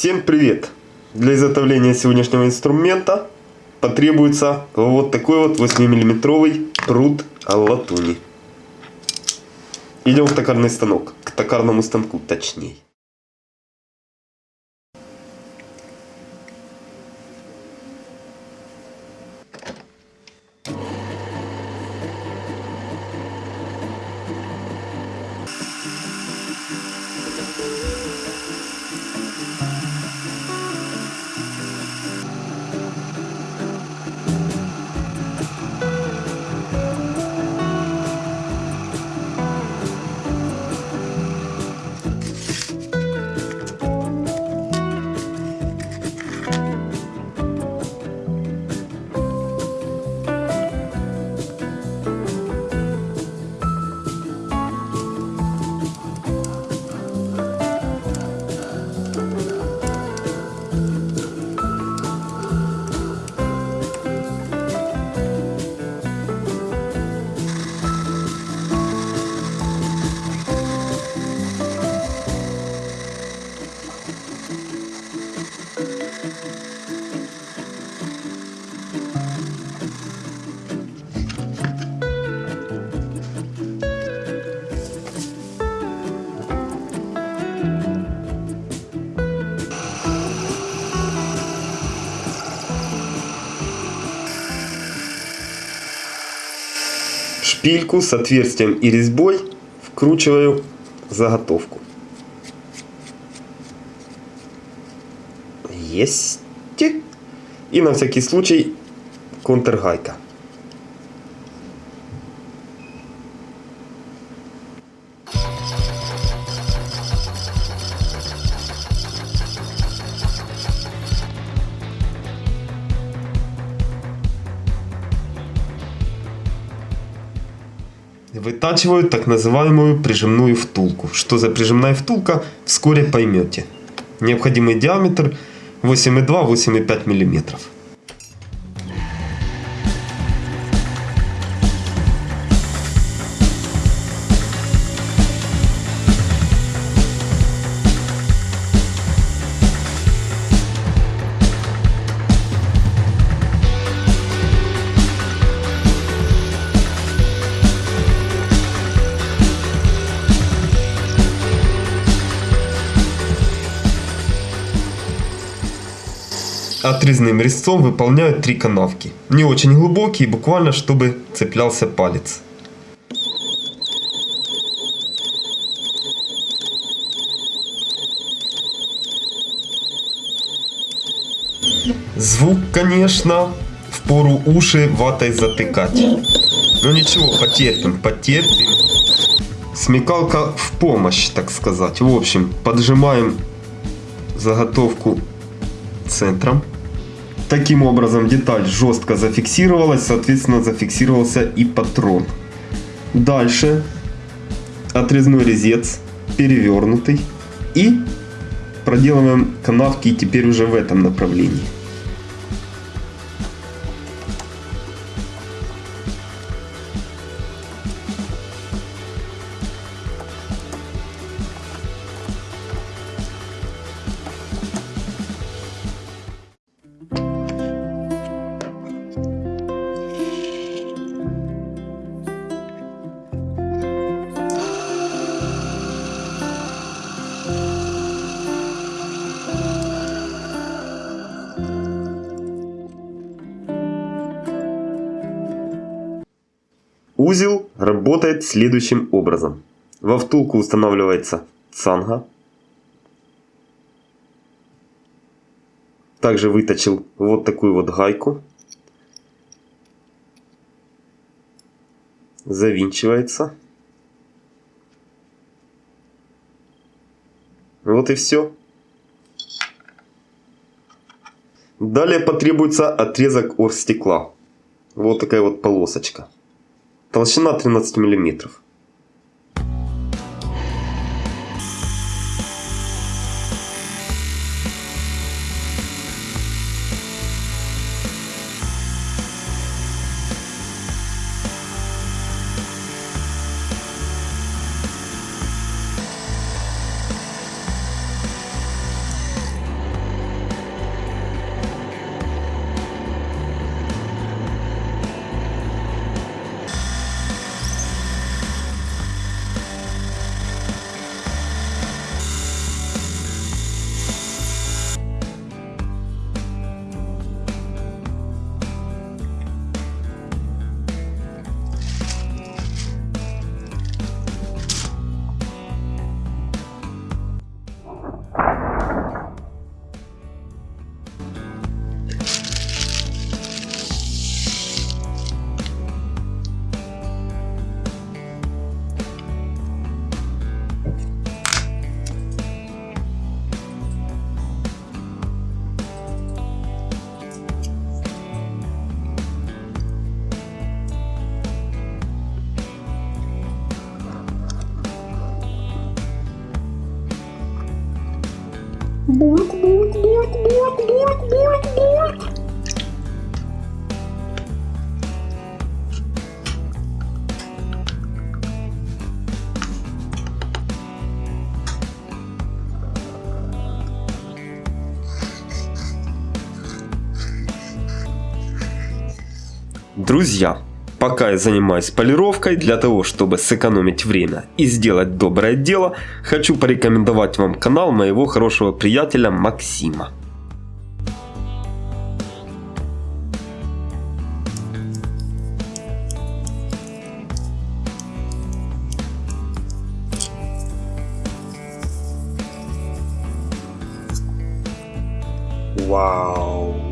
Всем привет! Для изготовления сегодняшнего инструмента потребуется вот такой вот 8-миллиметровый пруд латуни. Идем в токарный станок, к токарному станку точнее. Шпильку с отверстием и резьбой вкручиваю заготовку. Есть. И на всякий случай контргайка. Вытачиваю так называемую прижимную втулку. Что за прижимная втулка, вскоре поймете. Необходимый диаметр 8,2-8,5 мм. Отрезным резцом выполняют три канавки. Не очень глубокие, буквально чтобы цеплялся палец. Звук, конечно, в пору уши ватой затыкать. Но ничего, потерпим, потерпим. Смекалка в помощь, так сказать. В общем, поджимаем заготовку центром. Таким образом деталь жестко зафиксировалась, соответственно зафиксировался и патрон. Дальше отрезной резец перевернутый и проделываем канавки теперь уже в этом направлении. Работает следующим образом. Во втулку устанавливается цанга. Также выточил вот такую вот гайку. Завинчивается. Вот и все. Далее потребуется отрезок оргстекла. Вот такая вот полосочка. Толщина 13 миллиметров. Булк, булк, булк, булк, булк, булк, булк. Друзья, пока я занимаюсь полировкой, для того, чтобы сэкономить время и сделать доброе дело, хочу порекомендовать вам канал моего хорошего приятеля Максима. Вау!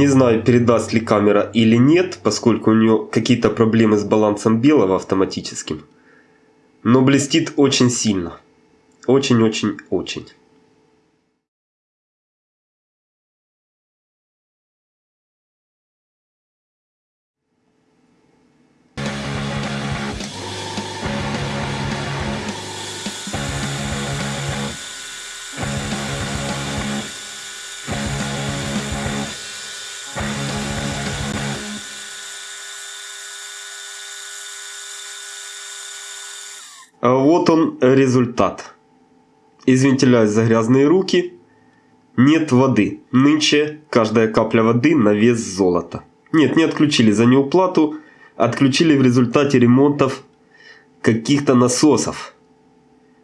Не знаю, передаст ли камера или нет, поскольку у нее какие-то проблемы с балансом белого автоматическим. Но блестит очень сильно. Очень-очень-очень. Вот он результат. Извиняюсь за грязные руки. Нет воды. Нынче каждая капля воды на вес золота. Нет, не отключили за неуплату. Отключили в результате ремонтов каких-то насосов.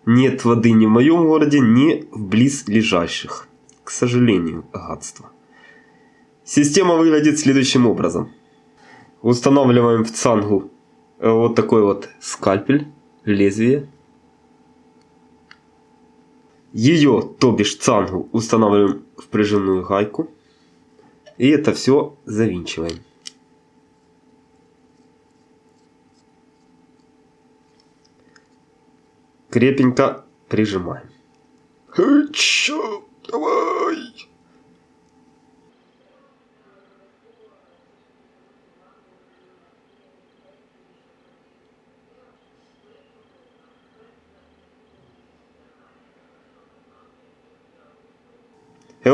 Нет воды ни в моем городе, ни в близлежащих. К сожалению, гадство. Система выглядит следующим образом. Устанавливаем в цангу э, вот такой вот скальпель лезвие. Ее, то бишь цангу, устанавливаем в прижимную гайку. И это все завинчиваем. Крепенько прижимаем. Чё? Давай!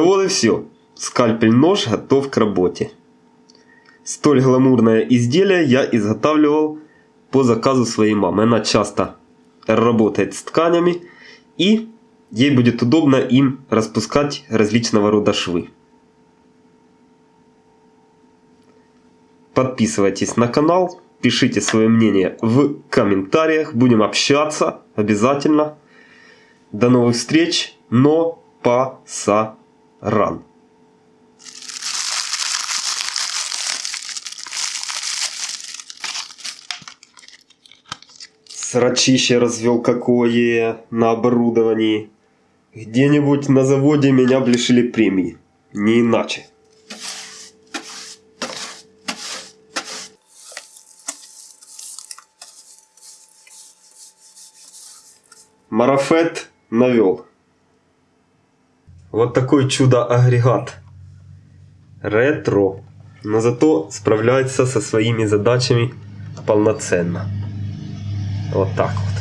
Вот и все. Скальпель-нож готов к работе. Столь гламурное изделие я изготавливал по заказу своей мамы. Она часто работает с тканями и ей будет удобно им распускать различного рода швы. Подписывайтесь на канал, пишите свое мнение в комментариях, будем общаться обязательно. До новых встреч, но паса ран. Срачище развел какое на оборудовании. Где-нибудь на заводе меня б лишили премии. Не иначе. Марафет навел. Вот такой чудо-агрегат. Ретро. Но зато справляется со своими задачами полноценно. Вот так вот.